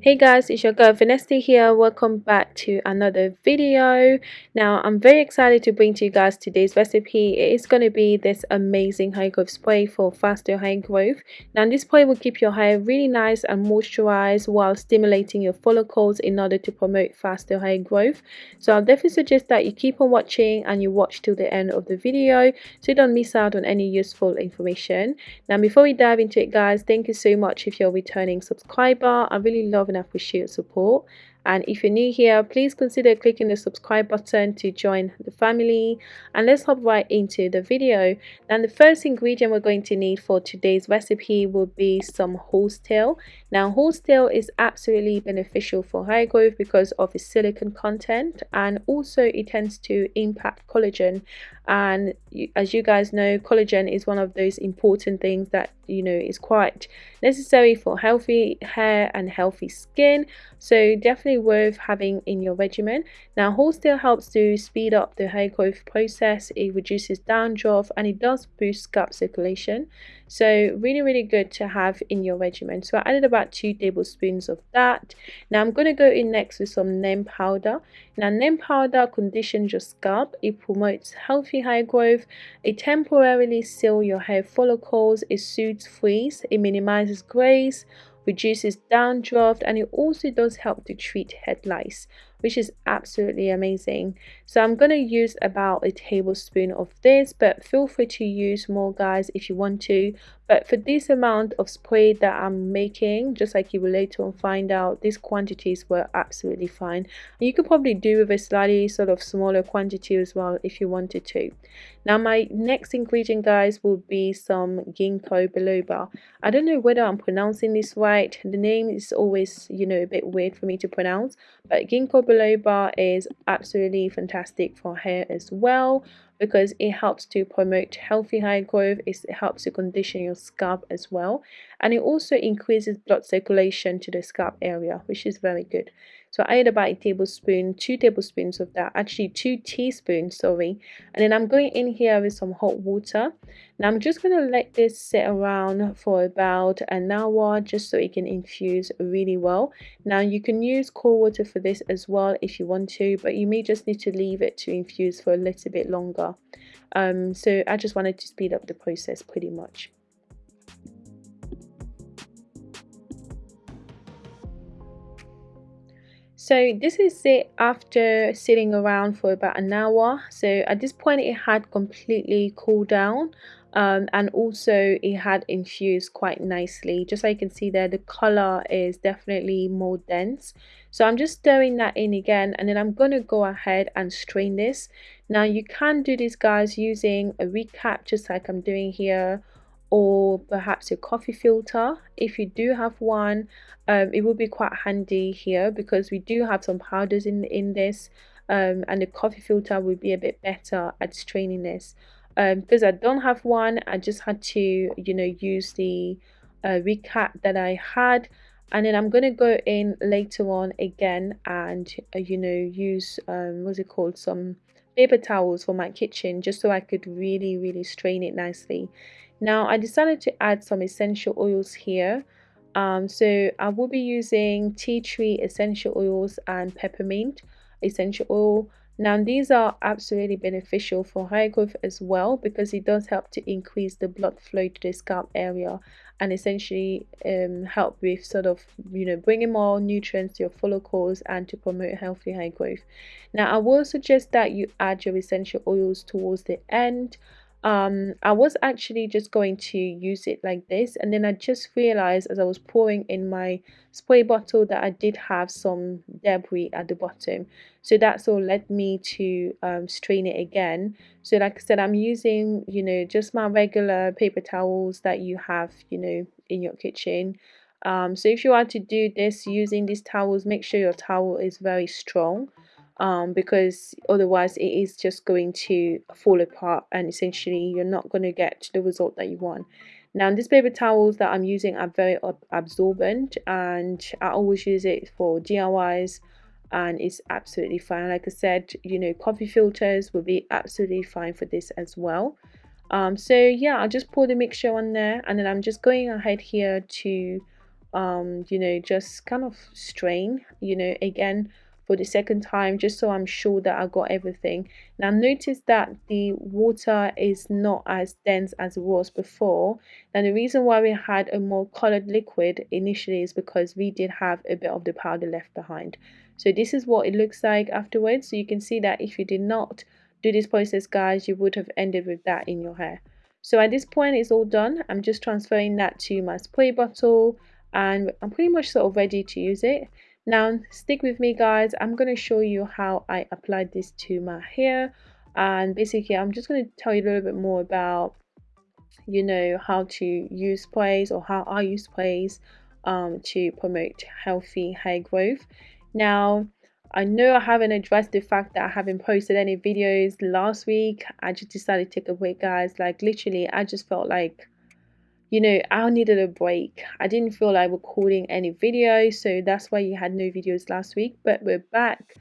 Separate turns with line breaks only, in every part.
Hey guys, it's your girl Vanessa here. Welcome back to another video. Now, I'm very excited to bring to you guys today's recipe. It is going to be this amazing hair growth spray for faster hair growth. Now, this spray will keep your hair really nice and moisturized while stimulating your follicles in order to promote faster hair growth. So, I'll definitely suggest that you keep on watching and you watch till the end of the video so you don't miss out on any useful information. Now, before we dive into it guys, thank you so much if you're a returning subscriber. I really love and appreciate your support and if you're new here please consider clicking the subscribe button to join the family. And let's hop right into the video. And the first ingredient we're going to need for today's recipe will be some horsetail now horsetail is absolutely beneficial for hair growth because of its silicon content and also it tends to impact collagen. And as you guys know collagen is one of those important things that you know is quite necessary for healthy hair and healthy skin. So definitely worth having in your regimen. Now horsetail helps to speed up the hair growth process. It reduces dandruff and it does boost scalp circulation. So really really good to have in your regimen. So i added about two tablespoons of that. Now i'm going to go in next with some neem powder. Now neem powder conditions your scalp. It promotes healthy hair growth. It temporarily seals your hair follicles. It soothes frizz it minimizes grays reduces dandruff and it also does help to treat head lice which is absolutely amazing. So i'm going to use about a tablespoon of this but feel free to use more guys if you want to but for this amount of spray that i'm making just like you will later on find out these quantities were absolutely fine. And you could probably do with a slightly sort of smaller quantity as well if you wanted to. Now my next ingredient guys will be some ginkgo biloba. I don't know whether i'm pronouncing this right. The name is always you know a bit weird for me to pronounce. But ginkgo biloba is absolutely fantastic for hair as well because it helps to promote healthy hair growth it helps to condition your scalp as well and it also increases blood circulation to the scalp area which is very good so I add about a tablespoon two tablespoons of that actually two teaspoons sorry. And then I'm going in here with some hot water. Now I'm just going to let this sit around for about an hour just so it can infuse really well. Now you can use cold water for this as well if you want to but you may just need to leave it to infuse for a little bit longer. Um, so I just wanted to speed up the process pretty much so this is it after sitting around for about an hour. So at this point it had completely cooled down um, and also it had infused quite nicely. Just so you can see there the color is definitely more dense. So I'm just stirring that in again and then I'm going to go ahead and strain this. Now you can do this guys using a recap just like I'm doing here or perhaps a coffee filter. If you do have one um, it will be quite handy here because we do have some powders in in this um, and the coffee filter will be a bit better at straining this. Um, because I don't have one I just had to you know use the uh, recap that I had. And then I'm gonna go in later on again and uh, you know use um, what's it called? Some paper towels for my kitchen just so I could really really strain it nicely now I decided to add some essential oils here. Um, so I will be using tea tree essential oils and peppermint essential oil. Now these are absolutely beneficial for hair growth as well because it does help to increase the blood flow to the scalp area and essentially um, help with sort of you know bringing more nutrients to your follicles and to promote healthy hair growth. Now I will suggest that you add your essential oils towards the end um i was actually just going to use it like this and then i just realized as i was pouring in my spray bottle that i did have some debris at the bottom. So that's all led me to um, strain it again. So like i said i'm using you know just my regular paper towels that you have you know in your kitchen. Um, so if you are to do this using these towels make sure your towel is very strong um, because otherwise it is just going to fall apart and essentially you're not going to get the result that you want. Now these paper towels that I'm using are very absorbent and I always use it for DIYs and it's absolutely fine. Like I said, you know, coffee filters will be absolutely fine for this as well. Um, so yeah, I'll just pour the mixture on there and then I'm just going ahead here to um you know just kind of strain you know again for the second time just so I'm sure that I got everything. Now notice that the water is not as dense as it was before and the reason why we had a more colored liquid initially is because we did have a bit of the powder left behind. So this is what it looks like afterwards. So you can see that if you did not do this process guys you would have ended with that in your hair. So at this point it's all done. I'm just transferring that to my spray bottle and I'm pretty much sort of ready to use it. Now stick with me guys, I'm going to show you how I applied this to my hair and basically I'm just going to tell you a little bit more about you know how to use sprays or how I use sprays um, to promote healthy hair growth. Now I know I haven't addressed the fact that I haven't posted any videos last week. I just decided to take a break guys like literally I just felt like you know, I needed a break. I didn't feel like recording any videos, so that's why you had no videos last week. But we're back.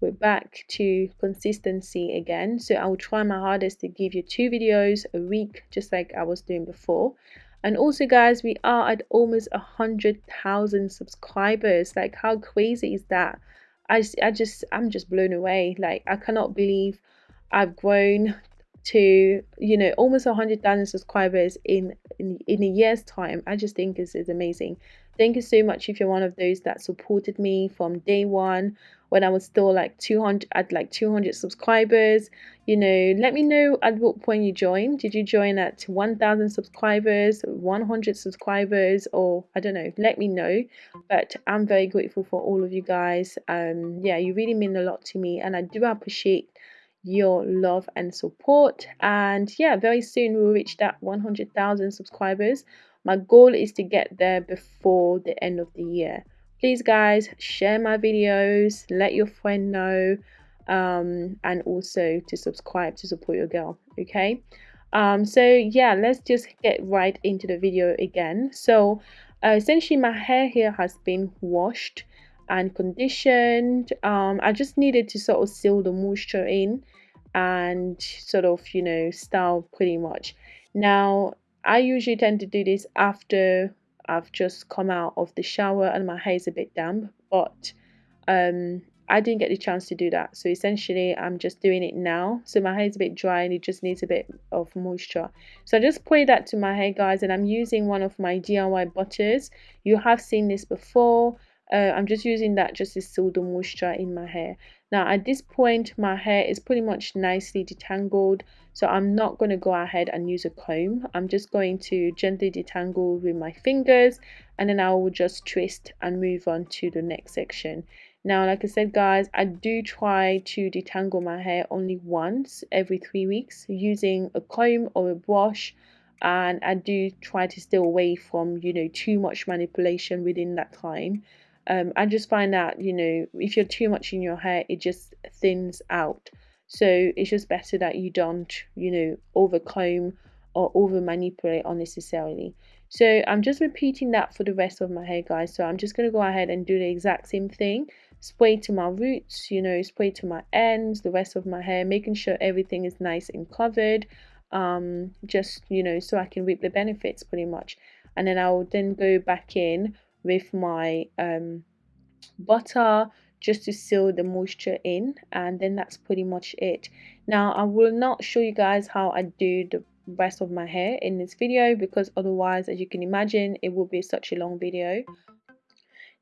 We're back to consistency again. So I will try my hardest to give you two videos a week, just like I was doing before. And also, guys, we are at almost a hundred thousand subscribers. Like, how crazy is that? I, I just, I'm just blown away. Like, I cannot believe I've grown to you know almost 100,000 subscribers in, in in a year's time I just think is is amazing. Thank you so much if you're one of those that supported me from day one. When I was still like 200 at like 200 subscribers you know let me know at what point you joined. Did you join at 1000 subscribers 100 subscribers or I don't know let me know. But I'm very grateful for all of you guys. Um yeah you really mean a lot to me and I do appreciate your love and support. And yeah very soon we'll reach that 100,000 subscribers. My goal is to get there before the end of the year. Please guys share my videos let your friend know um, and also to subscribe to support your girl okay? Um, so yeah let's just get right into the video again. So uh, essentially my hair here has been washed and conditioned. Um, I just needed to sort of seal the moisture in and sort of you know style pretty much. Now I usually tend to do this after I've just come out of the shower and my hair is a bit damp but um I didn't get the chance to do that. So essentially I'm just doing it now. So my hair is a bit dry and it just needs a bit of moisture. So I just apply that to my hair guys and I'm using one of my DIY butters. You have seen this before uh, I'm just using that just to seal the moisture in my hair. Now at this point my hair is pretty much nicely detangled so I'm not going to go ahead and use a comb. I'm just going to gently detangle with my fingers and then I will just twist and move on to the next section. Now like I said guys I do try to detangle my hair only once every three weeks using a comb or a brush and I do try to stay away from you know too much manipulation within that time um, I just find that you know if you're too much in your hair it just thins out. So it's just better that you don't you know over comb or over manipulate unnecessarily. So I'm just repeating that for the rest of my hair guys. So I'm just going to go ahead and do the exact same thing. Spray to my roots you know spray to my ends the rest of my hair making sure everything is nice and covered um just you know so I can reap the benefits pretty much. And then I'll then go back in with my um, butter just to seal the moisture in and then that's pretty much it. Now I will not show you guys how I do the rest of my hair in this video because otherwise as you can imagine it will be such a long video.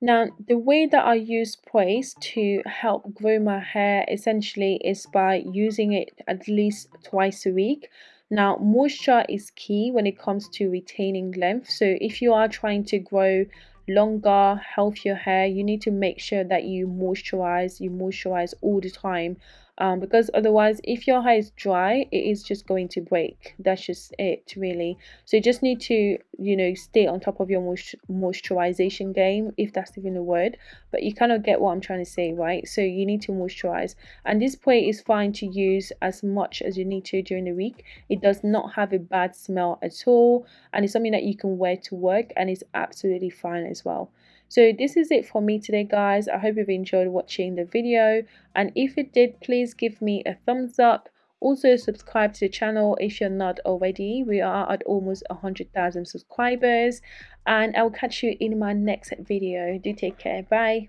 Now the way that I use sprays to help grow my hair essentially is by using it at least twice a week. Now moisture is key when it comes to retaining length. So if you are trying to grow longer healthier hair. You need to make sure that you moisturize you moisturize all the time um, because otherwise if your hair is dry it is just going to break. That's just it really. So you just need to you know stay on top of your moisturization game if that's even a word. But you kind of get what i'm trying to say right? So you need to moisturize. And this spray is fine to use as much as you need to during the week. It does not have a bad smell at all. And it's something that you can wear to work and it's absolutely fine as well so this is it for me today guys. I hope you've enjoyed watching the video. And if it did please give me a thumbs up. Also subscribe to the channel if you're not already. We are at almost 100,000 subscribers. And I'll catch you in my next video. Do take care. Bye